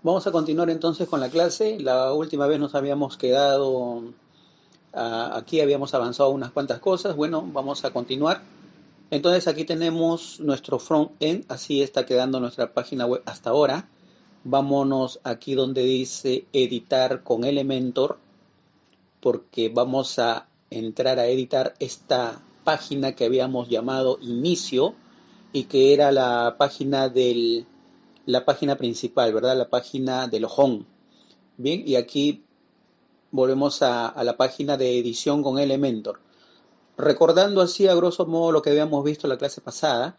Vamos a continuar entonces con la clase. La última vez nos habíamos quedado, ah, aquí habíamos avanzado unas cuantas cosas. Bueno, vamos a continuar. Entonces aquí tenemos nuestro front-end, así está quedando nuestra página web hasta ahora. Vámonos aquí donde dice editar con Elementor, porque vamos a entrar a editar esta página que habíamos llamado inicio y que era la página del la página principal, ¿verdad? La página del home. Bien, y aquí volvemos a, la página de edición con Elementor. Recordando así a grosso modo lo que habíamos visto en la clase pasada,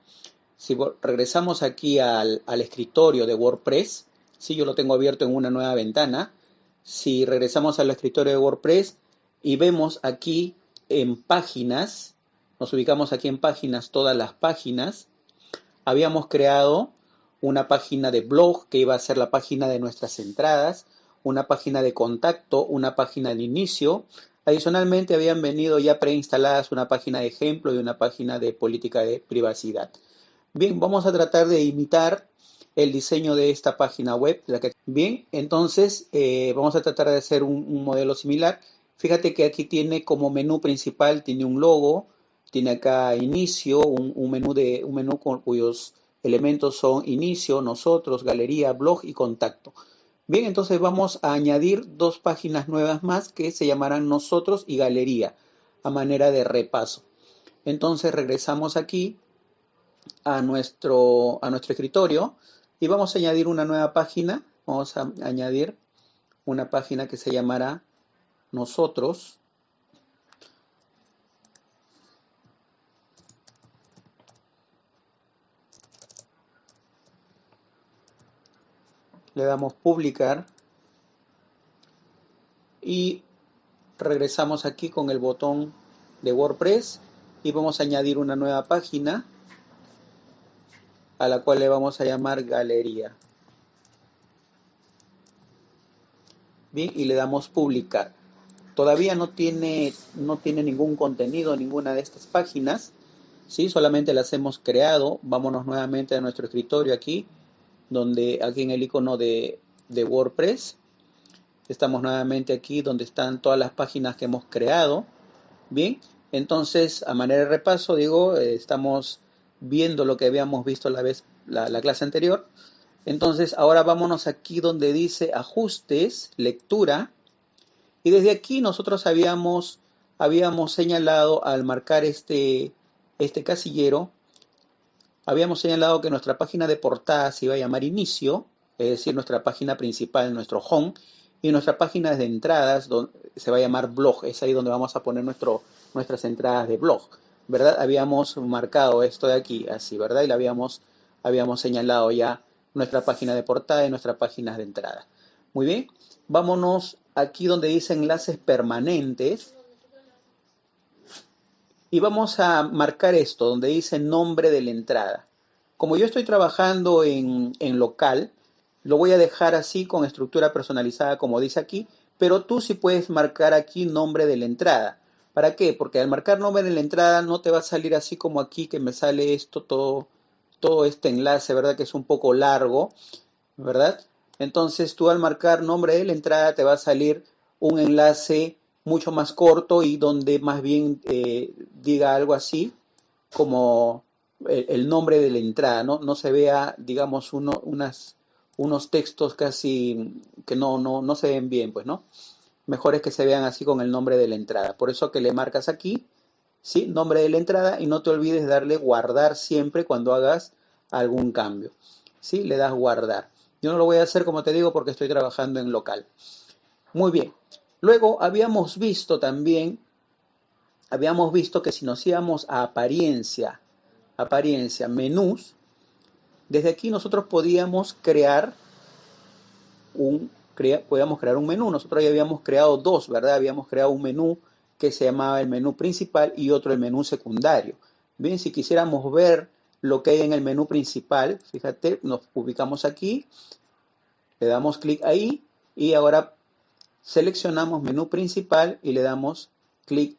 si regresamos aquí al, escritorio de WordPress, si yo lo tengo abierto en una nueva ventana, si regresamos al escritorio de WordPress y vemos aquí en páginas, nos ubicamos aquí en páginas, todas las páginas, habíamos creado una página de blog que iba a ser la página de nuestras entradas, una página de contacto, una página de inicio. Adicionalmente habían venido ya preinstaladas una página de ejemplo y una página de política de privacidad. Bien, vamos a tratar de imitar el diseño de esta página web. Bien, entonces eh, vamos a tratar de hacer un, modelo similar. Fíjate que aquí tiene como menú principal, tiene un logo, tiene acá inicio, un, menú, de, un menú con, cuyos elementos son inicio, nosotros, galería, blog y contacto. Bien, entonces vamos a añadir dos páginas nuevas más que se llamarán nosotros y galería a manera de repaso. Entonces regresamos aquí a nuestro, a nuestro escritorio y vamos a añadir una nueva página. Vamos a añadir una página que se llamará nosotros le damos publicar y regresamos aquí con el botón de WordPress y vamos a añadir una nueva página a la cual le vamos a llamar galería. Bien, y le damos publicar. Todavía no tiene, no tiene ningún contenido ninguna de estas páginas. ¿sí? Solamente las hemos creado. Vámonos nuevamente a nuestro escritorio aquí donde aquí en el icono de, WordPress estamos nuevamente aquí donde están todas las páginas que hemos creado. Bien, entonces a manera de repaso digo, eh, estamos viendo lo que habíamos visto la vez la, la, clase anterior. Entonces ahora vámonos aquí donde dice ajustes, lectura. Y desde aquí nosotros habíamos, habíamos señalado al marcar este, este casillero habíamos señalado que nuestra página de portada se iba a llamar inicio, es decir, nuestra página principal, nuestro home, y nuestra página de entradas se va a llamar blog, es ahí donde vamos a poner nuestro, nuestras entradas de blog, ¿verdad? Habíamos marcado esto de aquí, así, ¿verdad? Y habíamos, habíamos señalado ya nuestra página de portada y nuestra página de entrada. Muy bien, vámonos aquí donde dice enlaces permanentes, y vamos a marcar esto, donde dice nombre de la entrada. Como yo estoy trabajando en, local, lo voy a dejar así con estructura personalizada como dice aquí, pero tú sí puedes marcar aquí nombre de la entrada. ¿Para qué? Porque al marcar nombre de la entrada no te va a salir así como aquí que me sale esto todo, todo este enlace, ¿verdad? Que es un poco largo, ¿verdad? Entonces tú al marcar nombre de la entrada te va a salir un enlace mucho más corto y donde más bien eh, diga algo así como el, nombre de la entrada, ¿no? No se vea, digamos, uno, unas, unos textos casi que no, no, no se ven bien, pues, ¿no? Mejor es que se vean así con el nombre de la entrada. Por eso que le marcas aquí, ¿sí? Nombre de la entrada y no te olvides darle guardar siempre cuando hagas algún cambio, ¿sí? Le das guardar. Yo no lo voy a hacer, como te digo, porque estoy trabajando en local. Muy bien. Luego habíamos visto también, habíamos visto que si nos íbamos a apariencia, apariencia, menús, desde aquí nosotros podíamos crear un, podíamos crear un menú. Nosotros ya habíamos creado dos, ¿verdad? Habíamos creado un menú que se llamaba el menú principal y otro el menú secundario. Bien, si quisiéramos ver lo que hay en el menú principal, fíjate, nos ubicamos aquí, le damos clic ahí y ahora seleccionamos menú principal y le damos clic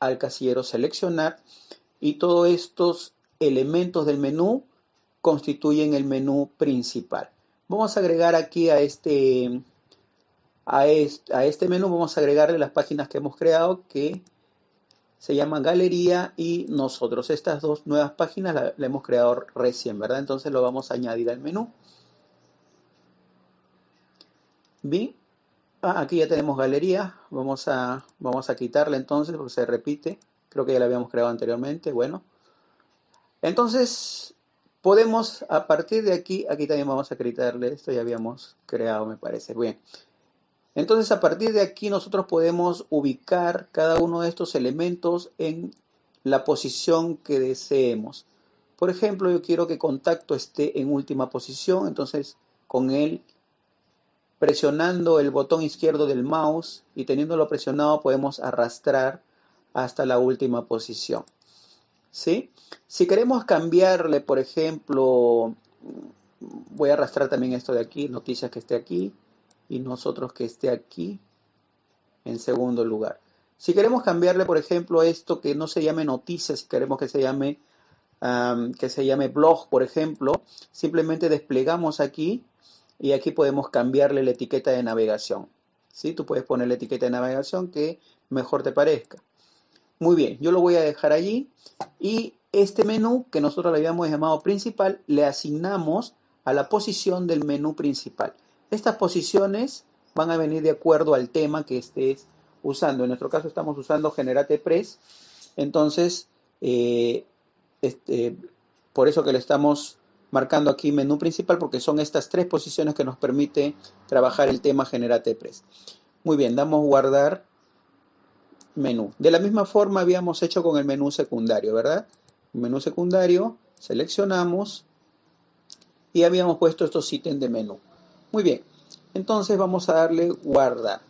al casillero seleccionar y todos estos elementos del menú constituyen el menú principal. vamos a agregar aquí a este, a este, a este menú, vamos a agregarle las páginas que hemos creado que se llaman Galería y Nosotros. Estas dos nuevas páginas las la hemos creado recién, ¿verdad? Entonces lo vamos a añadir al menú. Bien, ah, aquí ya tenemos Galería. Vamos a, vamos a quitarla entonces porque se repite. Creo que ya la habíamos creado anteriormente. Bueno, entonces podemos a partir de aquí, aquí también vamos a quitarle esto, ya habíamos creado, me parece. Bien. Entonces, a partir de aquí nosotros podemos ubicar cada uno de estos elementos en la posición que deseemos. Por ejemplo, yo quiero que contacto esté en última posición, entonces con él presionando el botón izquierdo del mouse y teniéndolo presionado podemos arrastrar hasta la última posición. ¿Sí? Si queremos cambiarle, por ejemplo, voy a arrastrar también esto de aquí, noticias que esté aquí, y nosotros que esté aquí en segundo lugar. Si queremos cambiarle, por ejemplo, esto que no se llame noticias, si queremos que se llame, que se llame blog, por ejemplo, simplemente desplegamos aquí y aquí podemos cambiarle la etiqueta de navegación. ¿sí? Tú puedes poner la etiqueta de navegación que mejor te parezca. Muy bien, yo lo voy a dejar allí y este menú que nosotros le habíamos llamado principal le asignamos a la posición del menú principal. Estas posiciones van a venir de acuerdo al tema que estés usando. En nuestro caso estamos usando Generate Press. Entonces, eh, este, por eso que le estamos marcando aquí menú principal, porque son estas tres posiciones que nos permite trabajar el tema Generate Press. Muy bien, damos guardar menú. De la misma forma habíamos hecho con el menú secundario, ¿verdad? Menú secundario, seleccionamos y habíamos puesto estos ítems de menú. Muy bien, entonces vamos a darle guardar.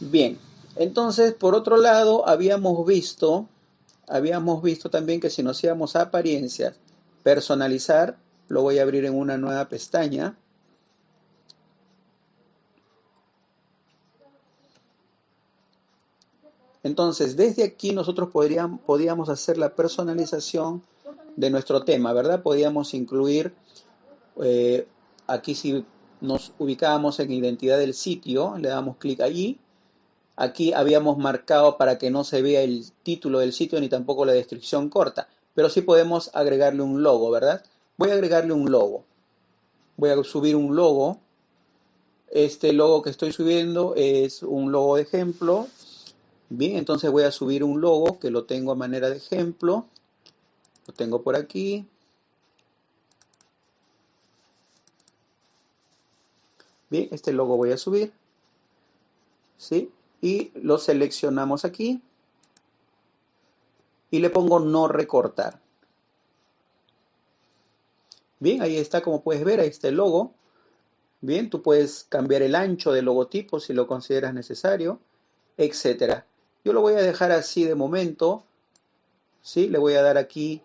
Bien, entonces por otro lado habíamos visto, habíamos visto también que si nos íbamos a apariencias, personalizar, lo voy a abrir en una nueva pestaña. Entonces, desde aquí nosotros podríamos, podíamos hacer la personalización de nuestro tema, ¿verdad? Podíamos incluir eh, Aquí si nos ubicábamos en identidad del sitio, le damos clic allí. Aquí habíamos marcado para que no se vea el título del sitio ni tampoco la descripción corta, pero sí podemos agregarle un logo, ¿verdad? Voy a agregarle un logo. Voy a subir un logo. Este logo que estoy subiendo es un logo de ejemplo. Bien, entonces voy a subir un logo que lo tengo a manera de ejemplo. Lo tengo por aquí. Bien, este logo voy a subir. ¿Sí? Y lo seleccionamos aquí. Y le pongo no recortar. Bien, ahí está, como puedes ver, ahí está el logo. Bien, tú puedes cambiar el ancho del logotipo si lo consideras necesario, etcétera. Yo lo voy a dejar así de momento. ¿Sí? Le voy a dar aquí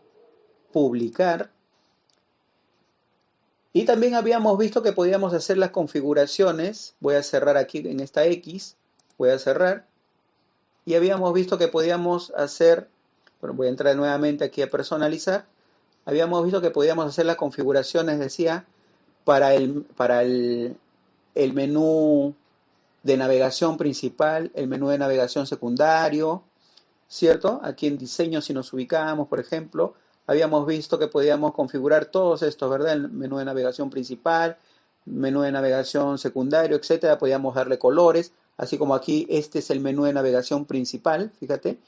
publicar. Y también habíamos visto que podíamos hacer las configuraciones. Voy a cerrar aquí en esta X. Voy a cerrar. Y habíamos visto que podíamos hacer, bueno, voy a entrar nuevamente aquí a personalizar. Habíamos visto que podíamos hacer las configuraciones, decía, para el, para el, el menú de navegación principal, el menú de navegación secundario, ¿cierto? Aquí en diseño, si nos ubicamos, por ejemplo, habíamos visto que podíamos configurar todos estos, ¿verdad? El menú de navegación principal, menú de navegación secundario, etcétera. Podíamos darle colores, así como aquí este es el menú de navegación principal, fíjate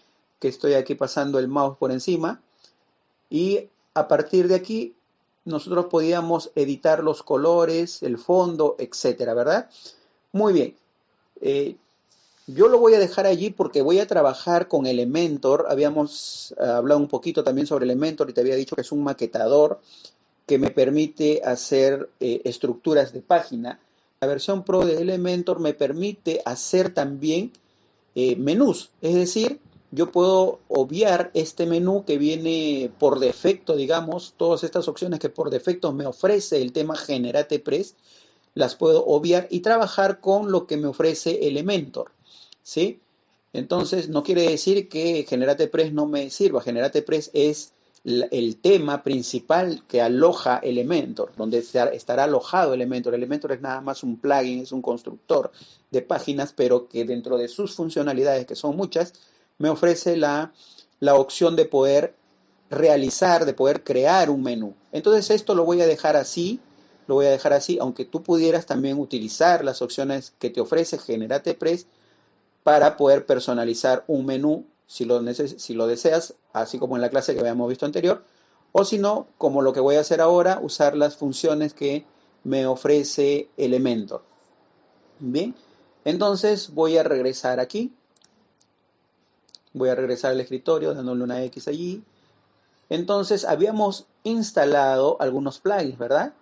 que estoy aquí pasando el mouse por encima. Y a partir de aquí nosotros podíamos editar los colores, el fondo, etcétera, ¿verdad? Muy bien. Eh, yo lo voy a dejar allí porque voy a trabajar con Elementor. Habíamos eh, hablado un poquito también sobre Elementor y te había dicho que es un maquetador que me permite hacer eh, estructuras de página. La versión Pro de Elementor me permite hacer también menús, es decir, yo puedo obviar este menú que viene por defecto, digamos, todas estas opciones que por defecto me ofrece el tema Generate Press, las puedo obviar y trabajar con lo que me ofrece Elementor. ¿sí? Entonces, no quiere decir que Generate Press no me sirva. Generate Press es el tema principal que aloja Elementor, donde estará alojado Elementor. Elementor es nada más un plugin, es un constructor de páginas, pero que dentro de sus funcionalidades, que son muchas, me ofrece la, la opción de poder realizar, de poder crear un menú. Entonces esto lo voy a dejar así, lo voy a dejar así, aunque tú pudieras también utilizar las opciones que te ofrece Generate Press para poder personalizar un menú si lo, si lo deseas, así como en la clase que habíamos visto anterior, o si no, como lo que voy a hacer ahora, usar las funciones que me ofrece Elementor. Bien, entonces voy a regresar aquí. Voy a regresar al escritorio dándole una X allí. Entonces habíamos instalado algunos plugins, ¿verdad?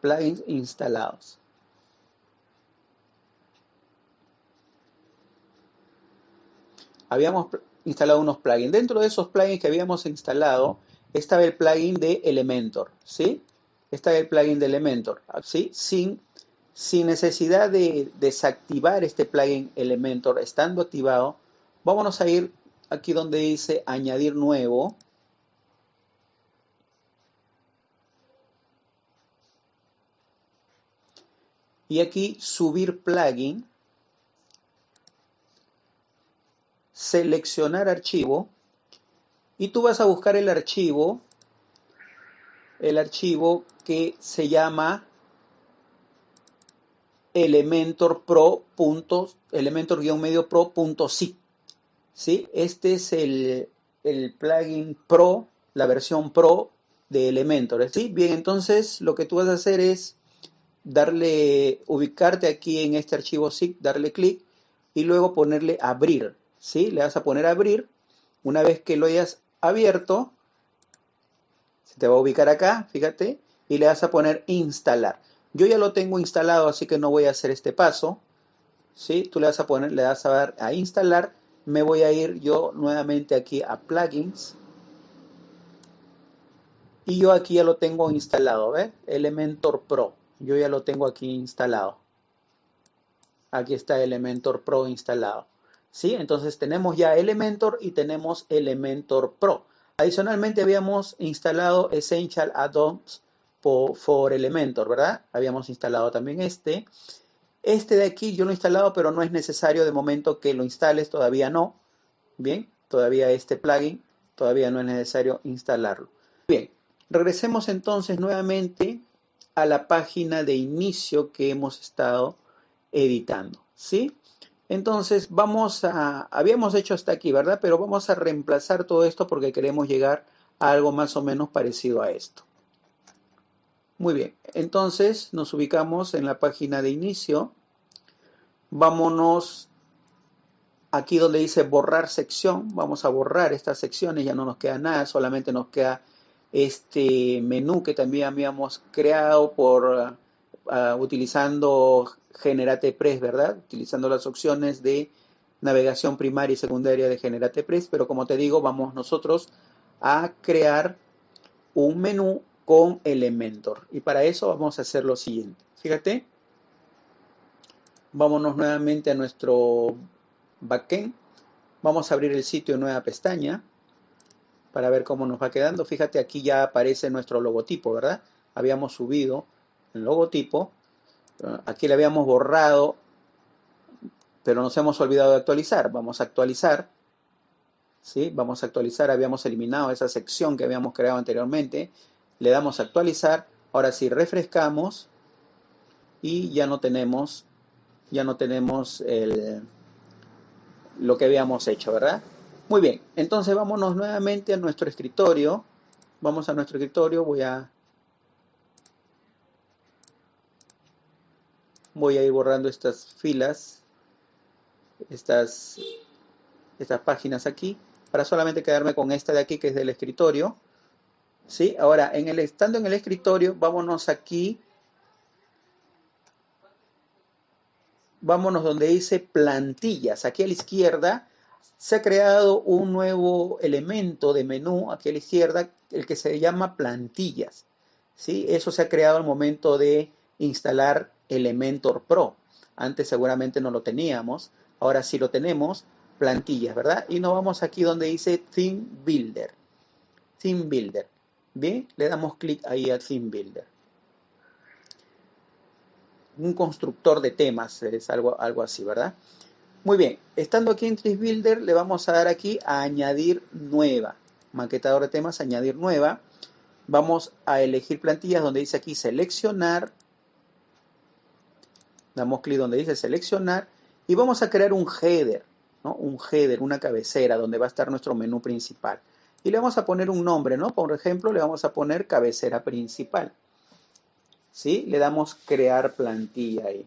Plugins instalados. habíamos instalado unos plugins. Dentro de esos plugins que habíamos instalado estaba el plugin de Elementor, ¿sí? Estaba el plugin de Elementor, ¿sí? Sin, sin necesidad de desactivar este plugin Elementor estando activado, vámonos a ir aquí donde dice añadir nuevo. Y aquí subir plugin seleccionar archivo y tú vas a buscar el archivo, el archivo que se llama elementor pro elementor-medio pro.zip. ¿sí? Este es el, el, plugin pro, la versión pro de Elementor. ¿sí? Bien, entonces lo que tú vas a hacer es darle, ubicarte aquí en este archivo zip, darle clic y luego ponerle abrir. ¿sí? Le vas a poner abrir. Una vez que lo hayas abierto, se te va a ubicar acá, fíjate, y le vas a poner instalar. Yo ya lo tengo instalado, así que no voy a hacer este paso. ¿sí? Tú le vas a poner, le vas a dar a instalar. Me voy a ir yo nuevamente aquí a plugins. Y yo aquí ya lo tengo instalado, ¿ves? Elementor Pro. Yo ya lo tengo aquí instalado. Aquí está Elementor Pro instalado. ¿sí? Entonces tenemos ya Elementor y tenemos Elementor Pro. Adicionalmente habíamos instalado Essential Add-ons for, Elementor, ¿verdad? Habíamos instalado también este. Este de aquí yo lo he instalado, pero no es necesario de momento que lo instales, todavía no. Bien, todavía este plugin, todavía no es necesario instalarlo. Bien, regresemos entonces nuevamente a la página de inicio que hemos estado editando, ¿sí? Entonces vamos a, habíamos hecho hasta aquí, ¿verdad? Pero vamos a reemplazar todo esto porque queremos llegar a algo más o menos parecido a esto. Muy bien, entonces nos ubicamos en la página de inicio. Vámonos aquí donde dice borrar sección. Vamos a borrar estas secciones, ya no nos queda nada, solamente nos queda este menú que también habíamos creado por uh, utilizando Generate Press, ¿verdad? Utilizando las opciones de navegación primaria y secundaria de Generate Press, pero como te digo, vamos nosotros a crear un menú con Elementor. Y para eso vamos a hacer lo siguiente. Fíjate, vámonos nuevamente a nuestro backend. Vamos a abrir el sitio en nueva pestaña para ver cómo nos va quedando. Fíjate, aquí ya aparece nuestro logotipo, ¿verdad? Habíamos subido el logotipo Aquí le habíamos borrado, pero nos hemos olvidado de actualizar. Vamos a actualizar. ¿sí? Vamos a actualizar. Habíamos eliminado esa sección que habíamos creado anteriormente. Le damos a actualizar. Ahora sí, refrescamos. Y ya no tenemos, ya no tenemos el, lo que habíamos hecho, ¿verdad? Muy bien, entonces vámonos nuevamente a nuestro escritorio. Vamos a nuestro escritorio, voy a voy a ir borrando estas filas, estas, estas páginas aquí, para solamente quedarme con esta de aquí que es del escritorio. ¿Sí? Ahora, en el, estando en el escritorio, vámonos aquí. Vámonos donde dice plantillas. Aquí a la izquierda se ha creado un nuevo elemento de menú, aquí a la izquierda, el que se llama plantillas. ¿Sí? Eso se ha creado al momento de instalar Elementor Pro. Antes seguramente no lo teníamos, ahora sí lo tenemos, plantillas, ¿verdad? Y nos vamos aquí donde dice Theme Builder. Theme Builder. Bien, le damos clic ahí a Theme Builder. Un constructor de temas, es algo, algo así, ¿verdad? Muy bien, estando aquí en Tree Builder, le vamos a dar aquí a añadir nueva. Maquetador de temas, añadir nueva. Vamos a elegir plantillas donde dice aquí seleccionar. Damos clic donde dice seleccionar y vamos a crear un header, ¿no? Un header, una cabecera donde va a estar nuestro menú principal. Y le vamos a poner un nombre, ¿no? Por ejemplo, le vamos a poner cabecera principal. ¿Sí? Le damos crear plantilla ahí.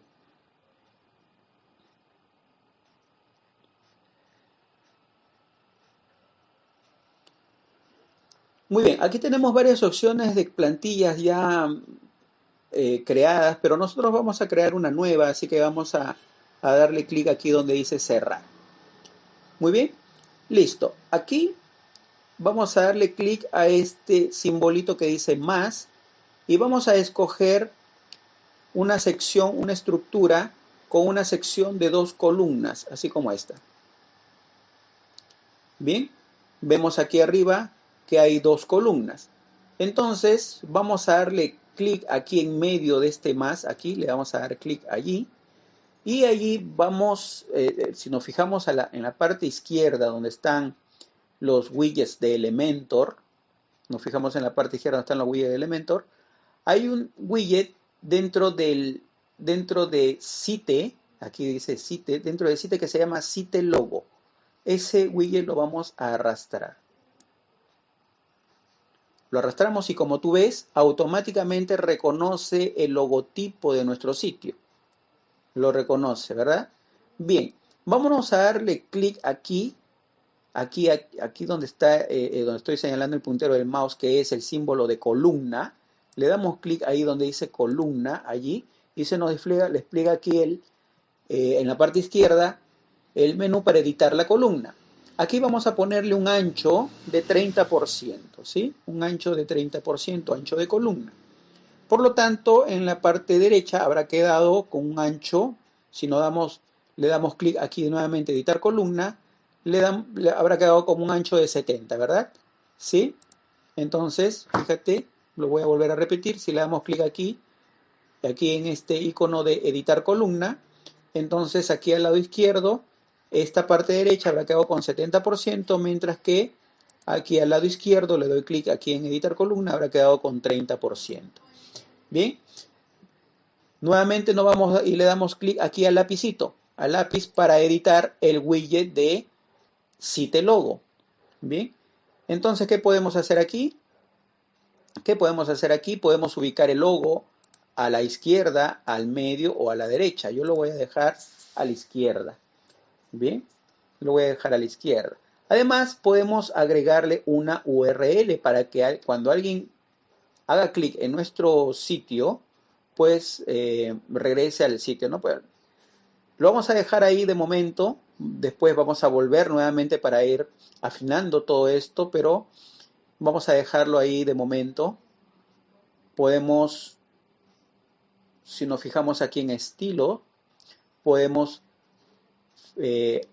Muy bien, aquí tenemos varias opciones de plantillas ya eh, creadas, pero nosotros vamos a crear una nueva, así que vamos a, a darle clic aquí donde dice cerrar. Muy bien, listo. Aquí vamos a darle clic a este simbolito que dice más y vamos a escoger una sección, una estructura con una sección de dos columnas, así como esta. Bien, vemos aquí arriba que hay dos columnas. Entonces vamos a darle clic aquí en medio de este más, aquí le vamos a dar clic allí. Y allí vamos, eh, eh, si nos fijamos en la parte izquierda donde están los widgets de Elementor, nos fijamos en la parte izquierda donde están los widgets de Elementor, hay un widget dentro del dentro de Site, aquí dice Site, dentro de Site que se llama Site Logo. Ese widget lo vamos a arrastrar. Lo arrastramos y como tú ves, automáticamente reconoce el logotipo de nuestro sitio. Lo reconoce, ¿verdad? Bien, vámonos a darle clic aquí, aquí, aquí donde está, eh, eh, donde estoy señalando el puntero del mouse, que es el símbolo de columna. Le damos clic ahí donde dice columna, allí, y se nos despliega, despliega aquí el, eh, en la parte izquierda el menú para editar la columna. Aquí vamos a ponerle un ancho de 30%, ¿sí? Un ancho de 30%, ancho de columna. Por lo tanto, en la parte derecha habrá quedado con un ancho, si no damos, le damos clic aquí nuevamente editar columna, le, habrá quedado como un ancho de 70, ¿verdad? ¿Sí? Entonces, fíjate, lo voy a volver a repetir, si le damos clic aquí, aquí en este icono de editar columna, entonces aquí al lado izquierdo esta parte derecha habrá quedado con 70%, mientras que aquí al lado izquierdo le doy clic aquí en editar columna, habrá quedado con 30%. Bien, nuevamente no vamos y le damos clic aquí al lapicito, al lápiz para editar el widget de Site Logo. Bien, entonces, ¿qué podemos hacer aquí? ¿Qué podemos hacer aquí? Podemos ubicar el logo a la izquierda, al medio o a la derecha. Yo lo voy a dejar a la izquierda. Bien, lo voy a dejar a la izquierda. Además, podemos agregarle una URL para que cuando alguien haga clic en nuestro sitio, pues eh, regrese al sitio. ¿no? Pues, lo vamos a dejar ahí de momento. Después vamos a volver nuevamente para ir afinando todo esto, pero vamos a dejarlo ahí de momento. Podemos, si nos fijamos aquí en estilo, podemos eh,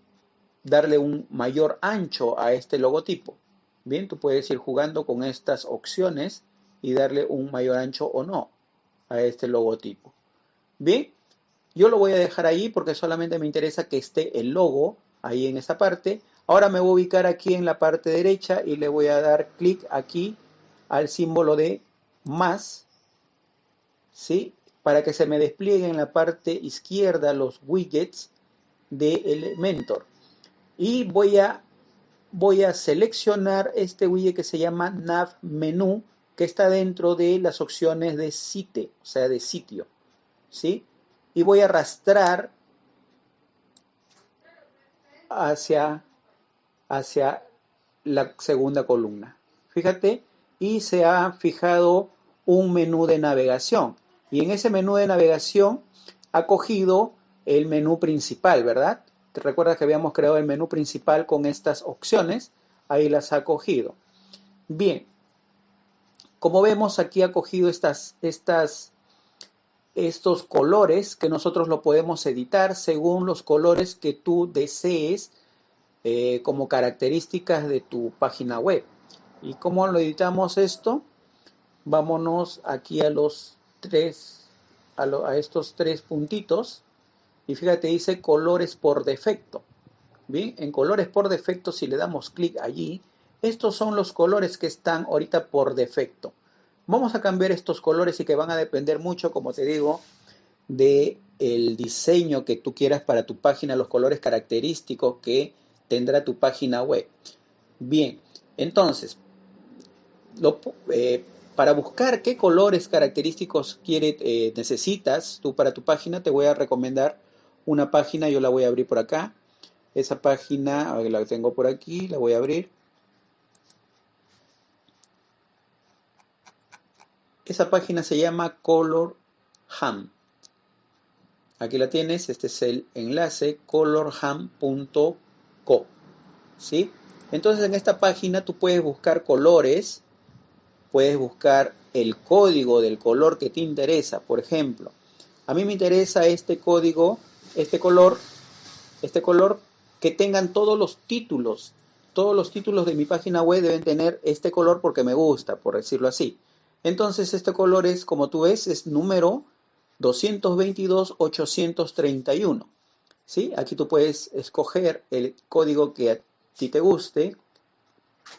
darle un mayor ancho a este logotipo. Bien, tú puedes ir jugando con estas opciones y darle un mayor ancho o no a este logotipo. Bien, yo lo voy a dejar ahí porque solamente me interesa que esté el logo ahí en esa parte. Ahora me voy a ubicar aquí en la parte derecha y le voy a dar clic aquí al símbolo de más, ¿sí? Para que se me desplieguen en la parte izquierda los widgets de Elementor. Y voy a, voy a seleccionar este widget que se llama Nav Menú, que está dentro de las opciones de site, o sea, de sitio. ¿sí? Y voy a arrastrar hacia, hacia la segunda columna. Fíjate, y se ha fijado un menú de navegación. Y en ese menú de navegación ha cogido el menú principal, ¿verdad? ¿Te recuerdas que habíamos creado el menú principal con estas opciones? Ahí las ha cogido. Bien, como vemos aquí ha cogido estas, estas, estos colores que nosotros lo podemos editar según los colores que tú desees eh, como características de tu página web. ¿Y cómo lo editamos esto? Vámonos aquí a los tres, a, a estos tres puntitos. Y fíjate, dice colores por defecto. Bien, en colores por defecto, si le damos clic allí, estos son los colores que están ahorita por defecto. Vamos a cambiar estos colores y que van a depender mucho, como te digo, de el diseño que tú quieras para tu página, los colores característicos que tendrá tu página web. Bien, entonces, eh, para buscar qué colores característicos quiere, eh, necesitas tú para tu página, te voy a recomendar una página, yo la voy a abrir por acá. Esa página, la tengo por aquí, la voy a abrir. Esa página se llama Color Ham. Aquí la tienes, este es el enlace colorham.co. ¿Sí? Entonces en esta página tú puedes buscar colores, puedes buscar el código del color que te interesa. Por ejemplo, a mí me interesa este código, este color, este color que tengan todos los títulos. Todos los títulos de mi página web deben tener este color porque me gusta, por decirlo así. Entonces este color es, como tú ves, es número 222-831. ¿Sí? Aquí tú puedes escoger el código que a ti te guste,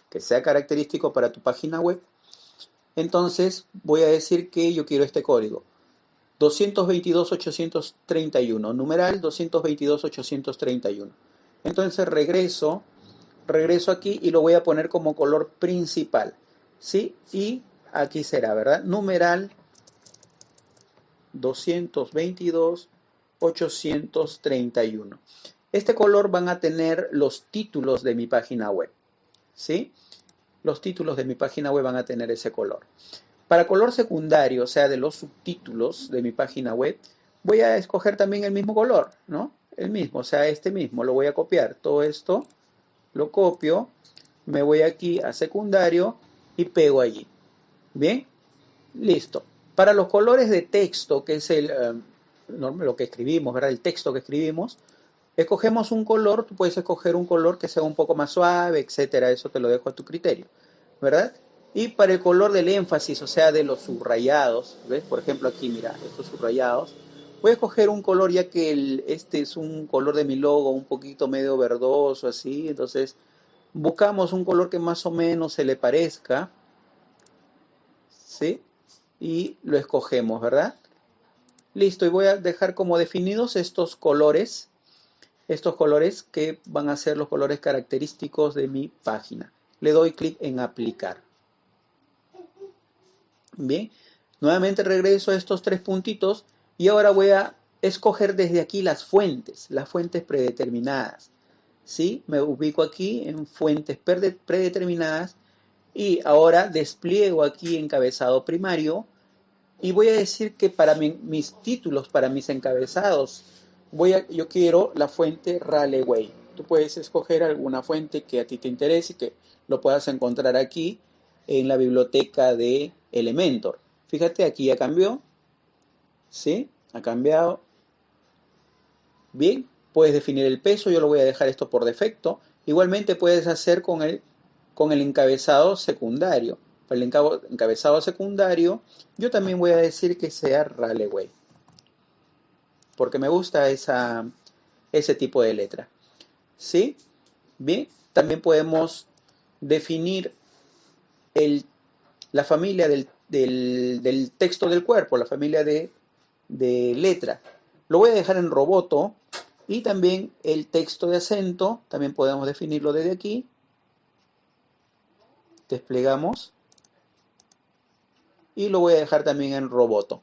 que sea característico para tu página web. Entonces voy a decir que yo quiero este código. 222-831, numeral 222-831. Entonces regreso, regreso aquí y lo voy a poner como color principal. ¿Sí? Y aquí será, ¿verdad? Numeral 222 831. Este color van a tener los títulos de mi página web. ¿Sí? Los títulos de mi página web van a tener ese color. Para color secundario, o sea, de los subtítulos de mi página web, voy a escoger también el mismo color, ¿no? El mismo, o sea, este mismo. Lo voy a copiar. Todo esto lo copio, me voy aquí a secundario y pego allí. Bien, listo. Para los colores de texto, que es el, eh, lo que escribimos, ¿verdad? El texto que escribimos, escogemos un color, tú puedes escoger un color que sea un poco más suave, etcétera, eso te lo dejo a tu criterio, ¿verdad? Y para el color del énfasis, o sea, de los subrayados, ¿ves? Por ejemplo, aquí, mira, estos subrayados, voy a escoger un color ya que este es un color de mi logo un poquito medio verdoso, así, entonces buscamos un color que más o menos se le parezca, ¿sí? Y lo escogemos, ¿verdad? Listo, y voy a dejar como definidos estos colores, estos colores que van a ser los colores característicos de mi página. Le doy clic en aplicar. Bien, nuevamente regreso a estos tres puntitos y ahora voy a escoger desde aquí las fuentes, las fuentes predeterminadas. ¿Sí? Me ubico aquí en fuentes predeterminadas y ahora despliego aquí encabezado primario y voy a decir que para mis títulos, para mis encabezados, voy a, yo quiero la fuente Raleigh. Tú puedes escoger alguna fuente que a ti te interese y que lo puedas encontrar aquí en la biblioteca de Elementor. Fíjate, aquí ya cambió. ¿Sí? Ha cambiado. Bien, puedes definir el peso, yo lo voy a dejar esto por defecto. Igualmente puedes hacer con el con el encabezado secundario. Para el encabezado secundario, yo también voy a decir que sea Raleigh, porque me gusta ese tipo de letra. ¿Sí? Bien, también podemos definir la familia del, texto del cuerpo, la familia de letra. Lo voy a dejar en roboto y también el texto de acento, también podemos definirlo desde aquí desplegamos y lo voy a dejar también en roboto.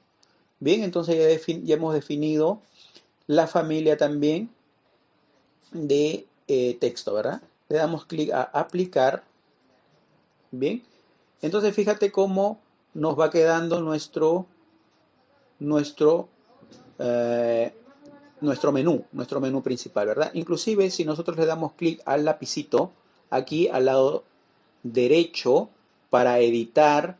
Bien, entonces ya, hemos definido la familia también de eh, texto, ¿verdad? Le damos clic a aplicar. Bien, entonces fíjate cómo nos va quedando nuestro, nuestro, eh, nuestro menú, nuestro menú principal, ¿verdad? Inclusive si nosotros le damos clic al lapicito, aquí al lado derecho para editar,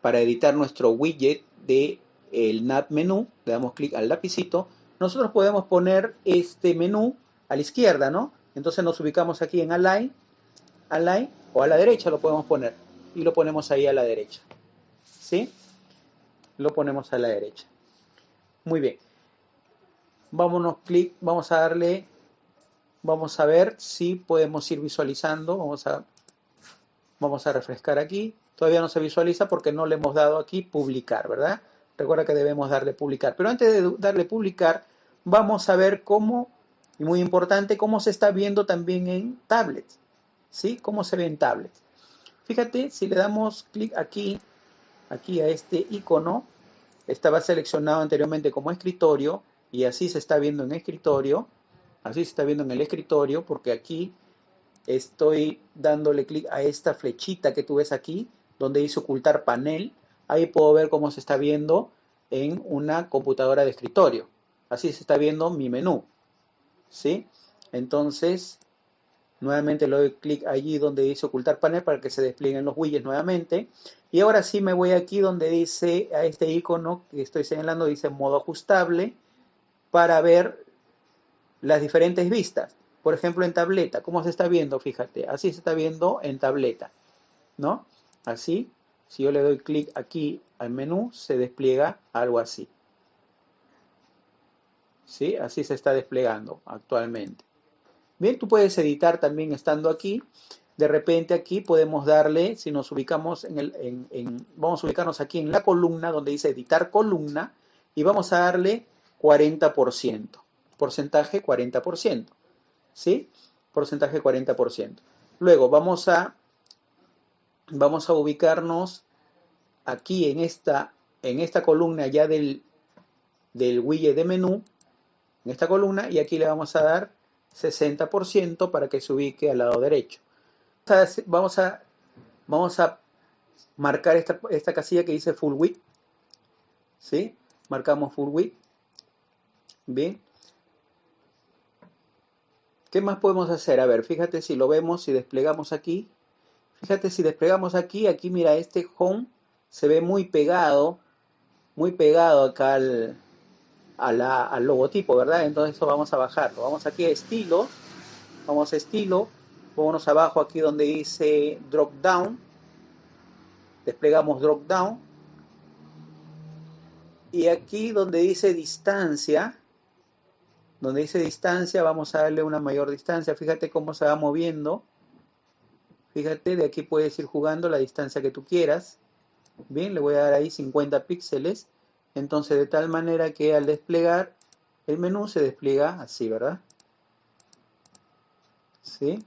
para editar nuestro widget de el nav menú, le damos clic al lapicito, nosotros podemos poner este menú a la izquierda, ¿no? Entonces nos ubicamos aquí en Align, Align, o a la derecha lo podemos poner. y lo ponemos ahí a la derecha. ¿Sí? Lo ponemos a la derecha. Muy bien. Vámonos, clic, vamos a darle, vamos a ver si podemos ir visualizando. Vamos a, vamos a refrescar aquí. Todavía no se visualiza porque no le hemos dado aquí publicar, ¿verdad? Recuerda que debemos darle publicar. Pero antes de darle publicar, vamos a ver cómo, y muy importante, cómo se está viendo también en tablets. ¿Sí? Cómo se ve en tablets. Fíjate, si le damos clic aquí, aquí a este icono, estaba seleccionado anteriormente como escritorio y así se está viendo en escritorio, así se está viendo en el escritorio porque aquí estoy dándole clic a esta flechita que tú ves aquí donde dice ocultar panel, ahí puedo ver cómo se está viendo en una computadora de escritorio. Así se está viendo mi menú. ¿Sí? Entonces, nuevamente le doy clic allí donde dice ocultar panel para que se desplieguen los widgets nuevamente. Y ahora sí me voy aquí donde dice, a este icono que estoy señalando, dice modo ajustable, para ver las diferentes vistas. Por ejemplo, en tableta, ¿cómo se está viendo? Fíjate, así se está viendo en tableta, ¿no? Así, si yo le doy clic aquí al menú, se despliega algo así. ¿Sí? Así se está desplegando actualmente. Bien, tú puedes editar también estando aquí de repente aquí podemos darle, si nos ubicamos en el, vamos a ubicarnos aquí en la columna donde dice editar columna y vamos a darle 40%, porcentaje 40%, ¿sí? Porcentaje 40%. Luego vamos a, vamos a ubicarnos aquí en esta, en esta columna ya del, del widget de menú, en esta columna, y aquí le vamos a dar 60% para que se ubique al lado derecho vamos a, vamos a marcar esta, esta casilla que dice full width. ¿Sí? Marcamos full width. Bien. ¿Qué más podemos hacer? A ver, fíjate si lo vemos, si desplegamos aquí. Fíjate si desplegamos aquí, aquí mira, este home se ve muy pegado, muy pegado acá al, al logotipo, ¿verdad? Entonces eso vamos a bajarlo. Vamos aquí a estilo, vamos a estilo, Vámonos abajo aquí donde dice drop down. Desplegamos drop down. Y aquí donde dice distancia, donde dice distancia, vamos a darle una mayor distancia. Fíjate cómo se va moviendo. Fíjate, de aquí puedes ir jugando la distancia que tú quieras. Bien, le voy a dar ahí 50 píxeles. Entonces, de tal manera que al desplegar el menú se despliega así, ¿verdad? ¿Sí?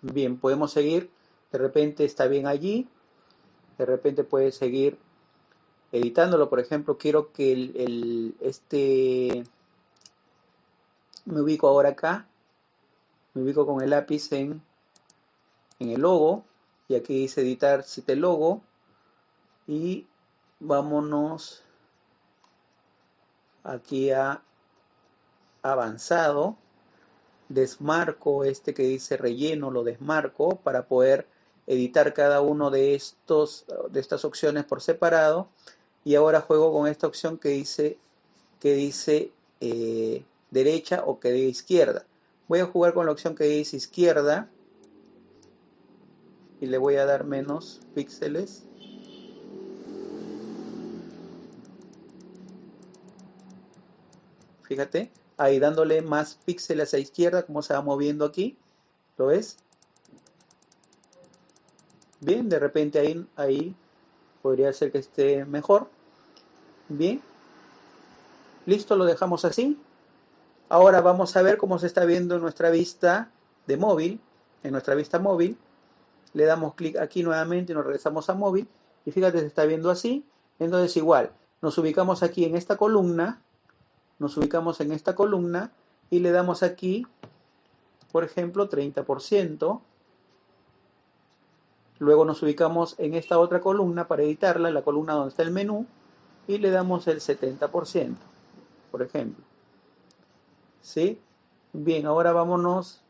Bien, podemos seguir. De repente está bien allí. De repente puedes seguir editándolo. Por ejemplo, quiero que el, este... Me ubico ahora acá. Me ubico con el lápiz en, en el logo. Y aquí dice editar cite logo. Y vámonos aquí a avanzado desmarco este que dice relleno, lo desmarco para poder editar cada uno de, estos, de estas opciones por separado. Y ahora juego con esta opción que dice, que dice eh, derecha o que dice izquierda. Voy a jugar con la opción que dice izquierda y le voy a dar menos píxeles. Fíjate, ahí dándole más píxeles a izquierda, como se va moviendo aquí. ¿Lo ves? Bien, de repente ahí, ahí podría ser que esté mejor. Bien. Listo, lo dejamos así. Ahora vamos a ver cómo se está viendo en nuestra vista de móvil. En nuestra vista móvil. Le damos clic aquí nuevamente y nos regresamos a móvil. Y fíjate, se está viendo así. Entonces igual, nos ubicamos aquí en esta columna nos ubicamos en esta columna y le damos aquí, por ejemplo, 30%. Luego nos ubicamos en esta otra columna para editarla, la columna donde está el menú, y le damos el 70%, por ejemplo. ¿Sí? Bien, ahora vámonos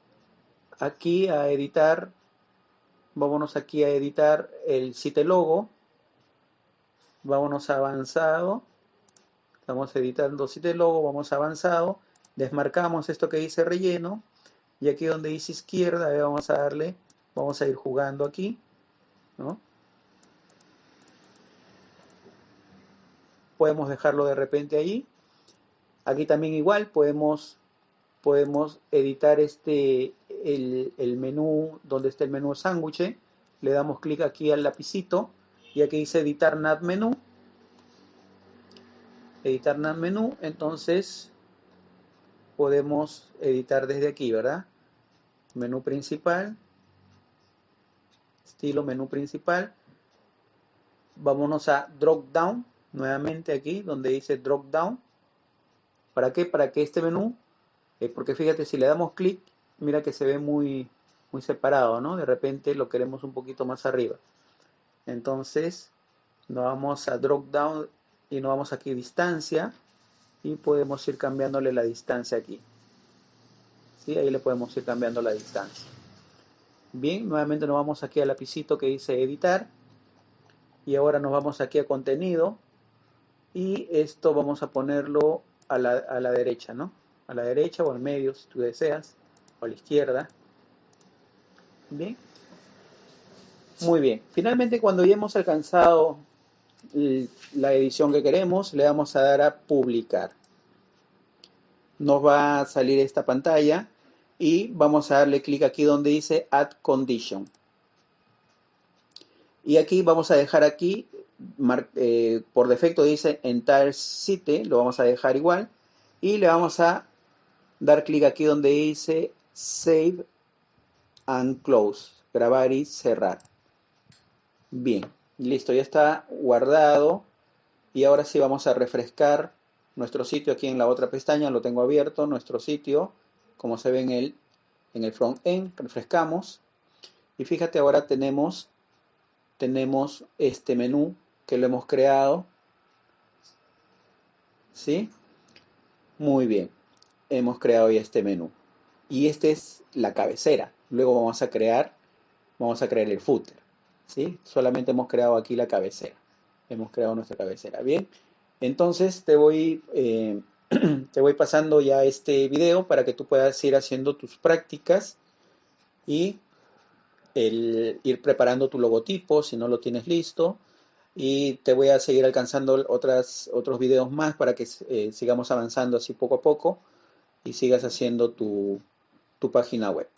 aquí a editar, vámonos aquí a editar el site logo, vámonos a avanzado, Estamos editando sitio logo, vamos avanzado, desmarcamos esto que dice relleno. Y aquí donde dice izquierda vamos a darle Vamos a ir jugando aquí, ¿no? Podemos dejarlo de repente ahí. Aquí también igual podemos, podemos editar este, el, menú, donde está el menú sándwich. Le damos clic aquí al lapicito y aquí dice editar nav menú. Editar nav menú, entonces podemos editar desde aquí, ¿verdad? Menú principal, estilo menú principal. Vámonos a drop down, nuevamente aquí donde dice drop down. ¿Para qué? Para que este menú, eh, porque fíjate, si le damos clic, mira que se ve muy, muy separado, ¿no? De repente lo queremos un poquito más arriba. Entonces, nos vamos a drop down y nos vamos aquí distancia y podemos ir cambiándole la distancia aquí. ¿Sí? Ahí le podemos ir cambiando la distancia. Bien, nuevamente nos vamos aquí al lapicito que dice editar. Y ahora nos vamos aquí a contenido. Y esto vamos a ponerlo a la, a la derecha, ¿no? A la derecha o al medio si tú deseas. O a la izquierda. Bien. Muy bien. Finalmente cuando ya hemos alcanzado la edición que queremos, le vamos a dar a publicar. Nos va a salir esta pantalla y vamos a darle clic aquí donde dice Add Condition. Y aquí vamos a dejar aquí, eh, por defecto dice Entire Site, lo vamos a dejar igual. Y le vamos a dar clic aquí donde dice Save and Close, grabar y cerrar. Bien. Listo, ya está guardado. Y ahora sí vamos a refrescar nuestro sitio aquí en la otra pestaña. Lo tengo abierto, nuestro sitio, como se ve en el, en el front end. Refrescamos. Y fíjate, ahora tenemos, tenemos este menú que lo hemos creado. ¿Sí? Muy bien. Hemos creado ya este menú. Y este es la cabecera. Luego vamos a crear, vamos a crear el footer. ¿sí? Solamente hemos creado aquí la cabecera. Hemos creado nuestra cabecera. Bien, entonces te voy, eh, te voy pasando ya este video para que tú puedas ir haciendo tus prácticas y el, ir preparando tu logotipo si no lo tienes listo. Y te voy a seguir alcanzando otras, otros videos más para que eh, sigamos avanzando así poco a poco y sigas haciendo tu, tu página web.